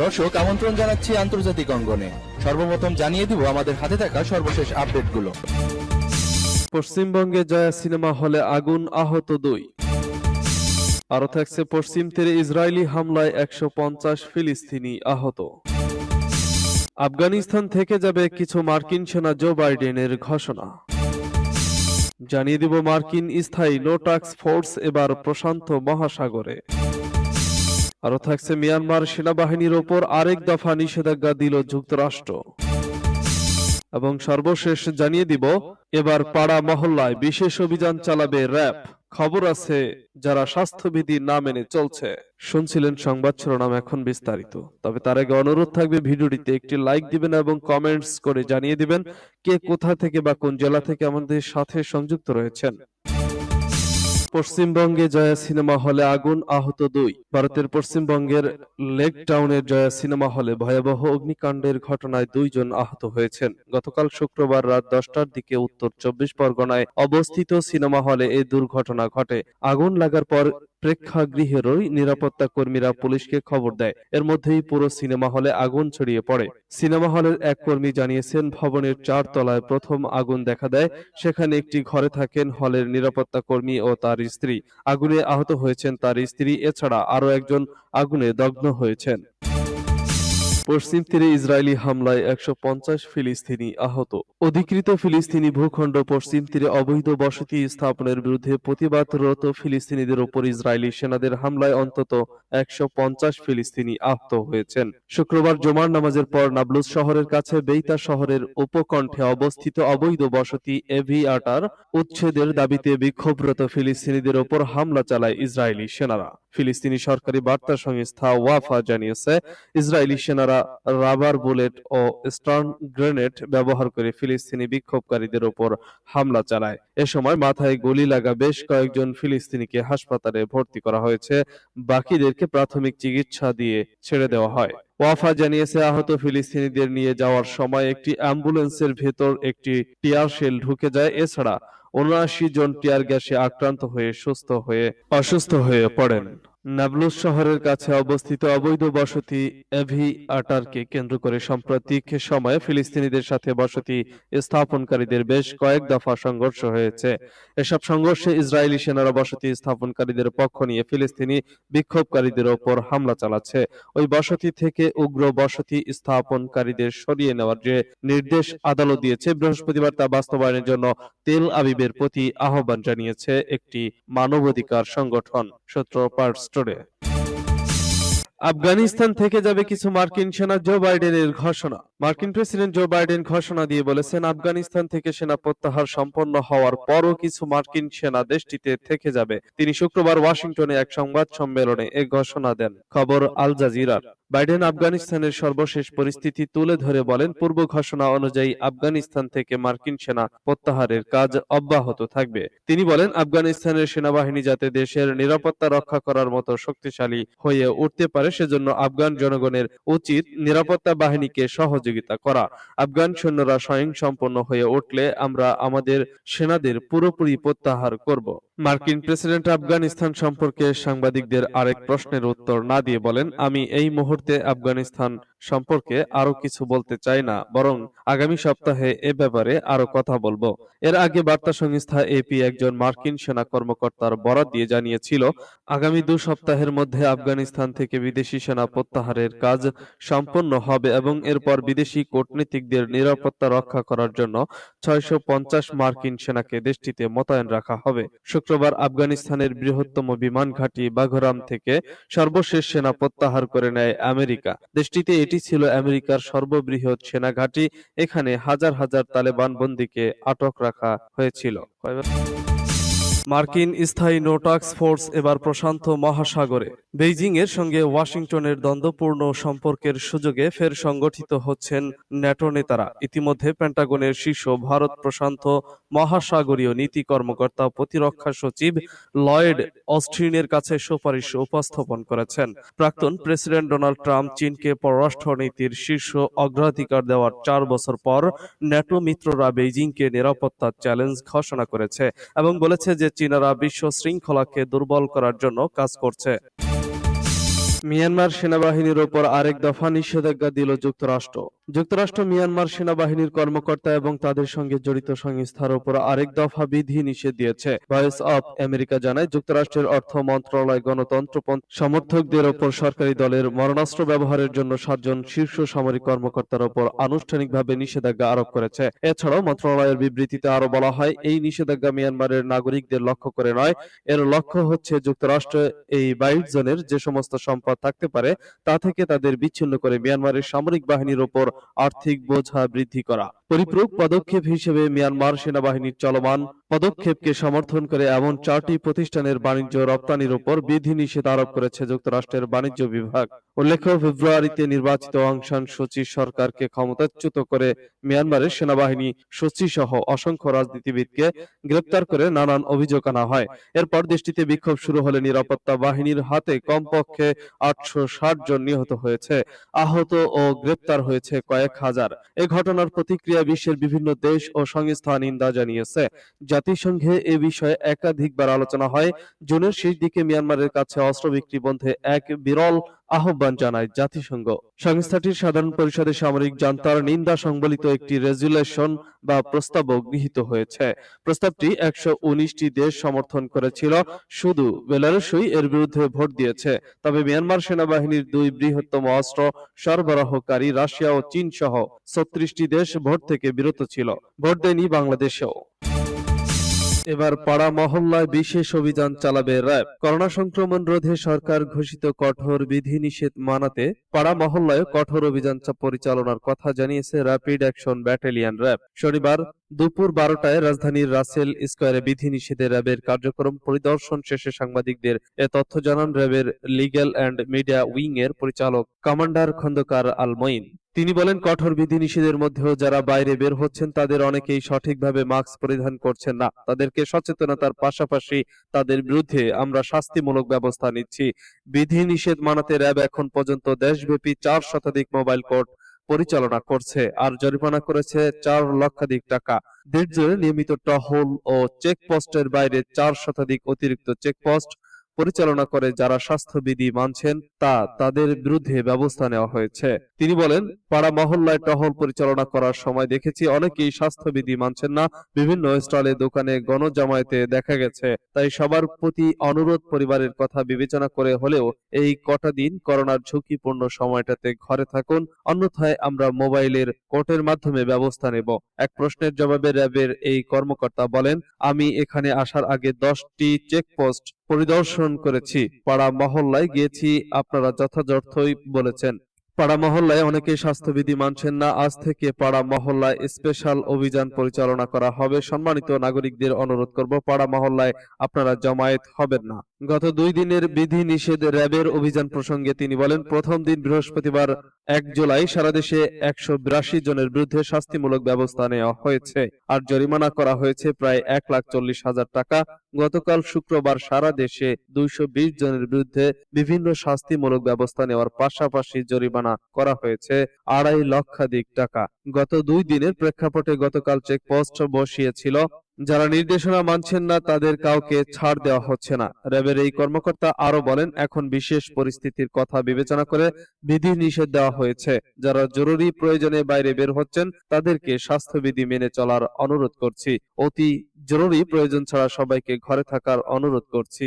দর্শক, আমন্ত্রণ জানাচ্ছি আন্তর্জাতিক অঙ্গনে। সর্বপ্রথম জানিয়ে দিব আমাদের হাতে থাকা সর্বশেষ আপডেটগুলো। পশ্চিমবঙ্গে জয়া সিনেমা হলে আগুন আহত দুই। আরও থাকছে পশ্চিম তীরে ইসরায়েলি হামলায় একশো পঞ্চাশ ফিলিস্তিনি আহত। আফগানিস্তান থেকে যাবে কিছু মার্কিন সেনা জো বাইডেনের ঘোষণা। জানিয়ে দিব মার্কিন স্থায়ী নো টাক্স ফোর্স এবার প্রশান্ত মহাসাগরে। আরও থাকছে মিয়ানমার সেনাবাহিনীর ওপর আরেক দফা নিষেধাজ্ঞা দিল যুক্তরাষ্ট্র। এবং সর্বশেষ জানিয়ে দিব, এবার পাড়া মহল্লায় বিশেষ অভিযান চালাবে র্যাব। খবর আছে যারা স্বাস্থ্যবিধি না মেনে চলছে। শুনছিলেন সংবাদ শিরোনাম এখন বিস্তারিত। তবে তার আগে অনুরোধ থাকবে ভিডিওটিতে একটি লাইক দিবেন এবং কমেন্টস করে জানিয়ে দিবেন কে কোথা থেকে বা কোন জেলা থেকে আমাদের সাথে সংযুক্ত রয়েছেন। পশ্চিমবঙ্গে জয়া সিনেমা হলে আগুন আহত দুই। ভারতের পশ্চিমবঙ্গের লেক টাউনের জয়া সিনেমা হলে ভয়াবহ অগ্নিকাণ্ডের ঘটনায় দুইজন আহত হয়েছেন। গতকাল শুক্রবার রাত দশটার দিকে উত্তর চব্বিশ পরগনায় অবস্থিত সিনেমা হলে এই দুর্ঘটনা ঘটে। আগুন লাগার পর প্রেক্ষাগৃহেরই নিরাপত্তা কর্মীরা পুলিশকে খবর দেয়। এর মধ্যেই পুরো সিনেমা হলে আগুন ছড়িয়ে পড়ে। সিনেমা হলের এক কর্মী জানিয়েছেন, ভবনের চার তলায় প্রথম আগুন দেখা দেয়। সেখানে একটি ঘরে থাকেন হলের নিরাপত্তা কর্মী ও তার স্ত্রী। আগুনে আহত হয়েছেন তার স্ত্রী। এছাড়া আরও একজন আগুনে দগ্ধ হয়েছেন। পশ্চিম তীরে ইসরায়েলি হামলায় একশো পঞ্চাশ ফিলিস্তিনি আহত। অধিকৃত ফিলিস্তিনি ভূখণ্ড পশ্চিম তীরে অবৈধ বসতি স্থাপনের বিরুদ্ধে প্রতিবাদরত ফিলিস্তিনিদের ওপর ইসরায়েলি সেনাদের হামলায় অন্তত একশো পঞ্চাশ ফিলিস্তিনি আহত হয়েছেন। শুক্রবার জুমার নামাজের পর নাবলুস শহরের কাছে বেইতা শহরের উপকণ্ঠে অবস্থিত অবৈধ বসতি এভি আটার উচ্ছেদের দাবিতে বিক্ষোভরত ফিলিস্তিনিদের ওপর হামলা চালায় ইসরায়েলি সেনারা। ফিলিস্তিনি সরকারি বার্তা সংস্থা ওয়াফা জানিয়েছে, ইসরায়েলি সেনারা রাবার বুলেট ও স্টার্ন গ্রেনেড ব্যবহার করে ফিলিস্তিনি বিক্ষোভকারীদের ওপর হামলা চালায়। এ সময় মাথায় গুলি লাগা বেশ কয়েকজন ফিলিস্তিনিকে হাসপাতালে ভর্তি করা হয়েছে। বাকিদেরকে প্রাথমিক চিকিৎসা দিয়ে ছেড়ে দেওয়া হয়। ওয়াফা জানিয়েছে, আহত ফিলিস্তিনিদের নিয়ে যাওয়ার সময় একটি অ্যাম্বুলেন্সের ভেতর একটি টিয়ার শেল ঢুকে যায়। এছাড়া উনআশি জন টিয়ার গ্যাসে আক্রান্ত হয়ে সুস্থ হয়ে, অসুস্থ হয়ে পড়েন। নাবলুস শহরের কাছে অবস্থিত অবৈধ বসতি এভি আটারকে কেন্দ্র করে সাম্প্রতিক সময়ে ফিলিস্তিনিদের সাথে বসতি স্থাপনকারীদের বেশ কয়েক দফা সংঘর্ষ হয়েছে। এসব সংঘর্ষে ইসরায়েলি সেনারা বসতি স্থাপনকারীদের পক্ষ নিয়ে ফিলিস্তিনি বিক্ষোভকারীদের ওপর হামলা চালাচ্ছে। ওই বসতি থেকে উগ্র বসতি স্থাপনকারীদের সরিয়ে নেওয়ার যে নির্দেশ আদালত দিয়েছে, বৃহস্পতিবার তা বাস্তবায়নের জন্য তেল আবিবের প্রতি আহ্বান জানিয়েছে একটি মানবাধিকার সংগঠন, সূত্র পার্ট স্টোরে আফগানিস্তান থেকে যাবে কিছু মার্কিন সেনা জো বাইডেনের ঘোষণা। মার্কিন প্রেসিডেন্ট জো বাইডেন ঘোষণা দিয়ে বলেছেন, আফগানিস্তান থেকে সেনা প্রত্যাহার সম্পন্ন হওয়ার পরও কিছু মার্কিন সেনা দেশটিতে থেকে যাবে। তিনি শুক্রবার ওয়াশিংটনে এক সংবাদ সম্মেলনে এ ঘোষণা দেন। খবর আল জাজিরার বাইডেন আফগানিস্তানের সর্বশেষ পরিস্থিতি তুলে ধরে বলেন, পূর্ব ঘোষণা অনুযায়ী আফগানিস্তান থেকে মার্কিন সেনা প্রত্যাহারের কাজ অব্যাহত থাকবে। তিনি বলেন, আফগানিস্তানের সেনাবাহিনী যাতে দেশের নিরাপত্তা রক্ষা করার মতো শক্তিশালী হয়ে উঠতে পারে, সেজন্য আফগান জনগণের উচিত নিরাপত্তা বাহিনীকে সহযোগিতা করা। আফগান সৈন্যরা স্বয়ং সম্পন্ন হয়ে উঠলে আমরা আমাদের সেনাদের পুরোপুরি প্রত্যাহার করব। মার্কিন প্রেসিডেন্ট আফগানিস্তান সম্পর্কে সাংবাদিকদের আরেক প্রশ্নের উত্তর না দিয়ে বলেন, আমি এই মুহূর্তে আফগানিস্তান সম্পর্কে আরও কিছু বলতে চাই না, বরং আগামী সপ্তাহে এ ব্যাপারে আরও কথা বলব। এর আগে বার্তা সংস্থা এপি একজন মার্কিন সেনা কর্মকর্তার বরাত দিয়ে জানিয়েছিল, আগামী দু সপ্তাহের মধ্যে আফগানিস্তান থেকে বিদেশি সেনা প্রত্যাহারের কাজ সম্পন্ন হবে এবং এরপর বিদেশি কূটনীতিকদের নিরাপত্তা রক্ষা করার জন্য ছয়শো পঞ্চাশ মার্কিন সেনাকে দেশটিতে মোতায়েন রাখা হবে। শুক্রবার আফগানিস্তানের বৃহত্তম বিমান ঘাঁটি বাঘরাম থেকে সর্বশেষ সেনা প্রত্যাহার করে নেয় আমেরিকা। দেশটিতে এটি ছিল আমেরিকার সর্ববৃহৎ সেনা ঘাঁটি। এখানে হাজার হাজার তালেবান বন্দীকে আটক রাখা হয়েছিল। মার্কিন স্থায়ী নো টাস্ক ফোর্স এবার প্রশান্ত মহাসাগরে। বেইজিং এর সঙ্গে ওয়াশিংটনের দ্বন্দ্বপূর্ণ সম্পর্কের সুযোগে ফের সংগঠিত হচ্ছেন ন্যাটো নেতারা। ইতিমধ্যে পেন্টাগনের শীর্ষ ভারত প্রশান্ত মহাসাগরীয় নীতি কর্মকর্তা প্রতিরক্ষা সচিব লয়েড অস্ট্রিনের কাছে সুপারিশ উপস্থাপন করেছেন। প্রাক্তন প্রেসিডেন্ট ডোনাল্ড ট্রাম্প চীনকে পররাষ্ট্রনীতির শীর্ষ অগ্রাধিকার দেওয়ার চার বছর পর ন্যাটো মিত্ররা বেইজিংকে নিরাপত্তার চ্যালেঞ্জ ঘোষণা করেছে এবং বলেছে যে চীনারা বিশ্ব শৃঙ্খলাকে দুর্বল করার জন্য কাজ করছে। মিয়ানমার সেনাবাহিনীর ওপর আরেক দফা নিষেধাজ্ঞা দিল যুক্তরাষ্ট্র। যুক্তরাষ্ট্র, মিয়ানমার সেনাবাহিনীর কর্মকর্তা এবং তাদের সঙ্গে জড়িত সংস্থার ওপর আরেক দফা বিধি নিষেধ দিয়েছে। ভয়েস অব আমেরিকা জানায়, যুক্তরাষ্ট্রের অর্থ মন্ত্রণালয় গণতন্ত্রপন্থী সমর্থকদের ওপর সরকারি দলের মরণাস্ত্র ব্যবহারের জন্য সাতজন শীর্ষ সামরিক কর্মকর্তার ওপর আনুষ্ঠানিকভাবে নিষেধাজ্ঞা আরোপ করেছে। এছাড়াও মন্ত্রণালয়ের বিবৃতিতে আরও বলা হয়, এই নিষেধাজ্ঞা মিয়ানমারের নাগরিকদের লক্ষ্য করে নয়, এর লক্ষ্য হচ্ছে যুক্তরাষ্ট্র এই বাইট জোনের যে সমস্ত সম্পদ থাকতে পারে, তা থেকে তাদের বিচ্ছিন্ন করে মিয়ানমারের সামরিক বাহিনীর ওপর আর্থিক বোঝা বৃদ্ধি করা। পরিপূরক পদক্ষেপ হিসেবে মিয়ানমার সেনাবাহিনীর চলমান পদক্ষেপকে সমর্থন করে এমন চারটি প্রতিষ্ঠানের বাণিজ্য রপ্তানির উপর বিধিনিষেধ আরোপ করেছে যুক্তরাষ্ট্রের বাণিজ্য বিভাগ। উল্লেখ্য ফেব্রুয়ারিতে নির্বাচিত অং সান সুচি সরকারকে ক্ষমতাচ্যুত করে মিয়ানমারের সেনাবাহিনী সুচি সহ অসংখ্য রাজনীতিবিদকে গ্রেপ্তার করে নানান অভিযোগ আনা হয়। এরপর দেশটিতে বিক্ষোভ শুরু হলে নিরাপত্তা বাহিনীর হাতে কমপক্ষে আটশো ষাট জন নিহত হয়েছে। আহত ও গ্রেপ্তার হয়েছে কয়েক হাজার। এ ঘটনার প্রতিক্রিয়া বিশ্বের বিভিন্ন দেশ ও সংস্থা নিন্দা জানিয়েছে। জাতিসংঘে এ বিষয়ে একাধিকবার আলোচনা হয়। জুনের শেষ দিকে মিয়ানমারের কাছে অস্ত্র বিক্রি বন্ধে এক বিরল আহ্বান জানায় জাতিসংঘ। সংস্থাটির সাধারণ পরিষদে সামরিক জান্তার নিন্দা সংবলিত একটি রেজুলেশন বা প্রস্তাবও গৃহীত হয়েছে। প্রস্তাবটি একশো উনিশটি দেশ সমর্থন করেছিল। শুধু বেলারুসই এর বিরুদ্ধে ভোট দিয়েছে। তবে মিয়ানমার সেনাবাহিনীর দুই বৃহত্তম অস্ত্র সরবরাহকারী রাশিয়া ও চীন সহ ছত্রিশটি দেশ ভোট থেকে বিরত ছিল। ভোট দেয়নি বাংলাদেশেও। এবার পাড়া মহল্লায় বিশেষ অভিযান চালাবে র্যাব। করোনা সংক্রমণ রোধে সরকার ঘোষিত কঠোর বিধিনিষেধ মানাতে পাড়া মহল্লায় কঠোর অভিযান পরিচালনার কথা জানিয়েছে র্যাপিড অ্যাকশন ব্যাটালিয়ন র্যাব শনিবার দুপুর বারোটায় রাজধানীর রাসেল স্কোয়ারে বিধিনিষেধে র্যাবের কার্যক্রম পরিদর্শন শেষে সাংবাদিকদের এ তথ্য জানান র্যাবের লিগ্যাল অ্যান্ড মিডিয়া উইং এর পরিচালক কমান্ডার খন্দকার আল মঈন তিনি বলেন, কঠোর বিধিনিষেধের মধ্যেও যারা বাইরে বের হচ্ছেন, তাদের অনেকেই সঠিকভাবে মাস্ক পরিধান করছেন না। তাদেরকে সচেতনতার পাশাপাশি তাদের বিরুদ্ধে আমরা শাস্তিমূলক ব্যবস্থা নিচ্ছি। বিধিনিষেধ মানাতে র্যাব এখন পর্যন্ত দেশব্যাপী চার শতাধিক মোবাইল কোর্ট পরিচালনা করছে আর জরিমানা করেছে চার লক্ষাধিক টাকা। দেড় নিয়মিত টহল ও চেকপোস্টের বাইরে চার শতাধিক অতিরিক্ত চেকপোস্ট পরিচালনা করে যারা স্বাস্থ্যবিধি মানছেন তা তাদের বিরুদ্ধে ব্যবস্থা নেওয়া হয়েছে। তিনি বলেন, পাড়া মহল্লায় টহল পরিচালনা করার সময় দেখেছি অনেকেই স্বাস্থ্যবিধি মানছেন না। বিভিন্ন স্টলে, দোকানে গণজামায়াতে দেখা গেছে। তাই সবার প্রতি অনুরোধ পরিবারের কথা বিবেচনা করে হলেও এই কটা দিন করোনার ঝুঁকিপূর্ণ সময়টাতে ঘরে থাকুন। অন্যথায় আমরা মোবাইলের কোর্টের মাধ্যমে ব্যবস্থা নেব। এক প্রশ্নের জবাবে র্যাবের এই কর্মকর্তা বলেন, আমি এখানে আসার আগে দশটি চেকপোস্ট পরিদর্শন করেছি পাড়া মহল্লায় গিয়েছি আপনারা যথাযথই বলেছেন। পাড়া মহল্লায় অনেকে স্বাস্থ্যবিধি মানছেন না। আজ থেকে পাড়া মহল্লায় স্পেশাল অভিযান পরিচালনা করা হবে। সম্মানিত নাগরিকদের অনুরোধ করব, পাড়া মহল্লায় আপনারা জমায়েত হবেন না। গত দুই দিনের বিধি নিষেধ র্যাবের অভিযান প্রসঙ্গে তিনি বলেন, প্রথম দিন বৃহস্পতিবার এক জুলাই সারা দেশে একশো বিরাশি জনের বিরুদ্ধে শাস্তিমূলক ব্যবস্থা নেওয়া হয়েছে আর জরিমানা করা হয়েছে প্রায় এক লাখ চল্লিশ হাজার টাকা। গতকাল শুক্রবার সারা দেশে দুইশো বিশ জনের বিরুদ্ধে বিভিন্ন শাস্তিমূলক ব্যবস্থা নেওয়ার পাশাপাশি জরিমানা করা হয়েছে আড়াই লক্ষাধিক টাকা। গত দুই দিনের প্রেক্ষাপটে গতকাল চেকপোস্ট বসিয়েছিল, যারা নির্দেশনা মানছেন না তাদের কাউকে ছাড় দেওয়া হচ্ছে না। র্যাবের এই কর্মকর্তা আরও বলেন, এখন বিশেষ পরিস্থিতির কথা বিবেচনা করে বিধি নিষেধ দেওয়া হয়েছে। যারা জরুরি প্রয়োজনে বাইরে বের হচ্ছেন, তাদেরকে স্বাস্থ্যবিধি মেনে চলার অনুরোধ করছি। অতি জরুরি প্রয়োজন ছাড়া সবাইকে ঘরে থাকার অনুরোধ করছি।